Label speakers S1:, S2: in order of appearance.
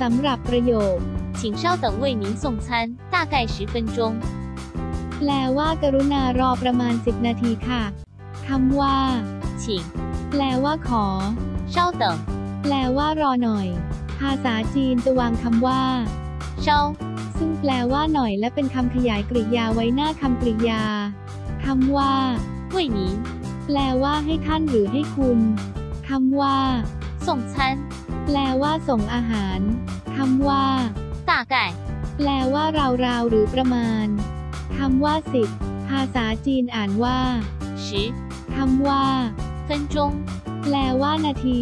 S1: สำหรับประโยค
S2: 请稍等为您送餐，大概十分钟。
S1: แปลว่ากรุณารอประมาณ 10 นาทีค่ะคำว่า
S2: 请
S1: แปลว่าขอ
S2: 稍等，
S1: แปลว่ารอหน่อย ภาษาจีนจะวางคำว่า
S2: 稍
S1: ซึ่งแปลว่าหน่อยและเป็นคำขยายกริยาไว้หน้าคำกริยาคำว่า
S2: 为您
S1: แปลว่าให้ท่านหรือให้คุณคำว่า
S2: ส่งฉัน
S1: แปลว่าส่งอาหาร คำว่า
S2: ตาไก่
S1: แปลว่าราวๆหรือประมาณ คำว่าสิบภาษาจีนอ่านว่า
S2: ชิ
S1: คำว่า
S2: เซนจง
S1: แปลว่านาที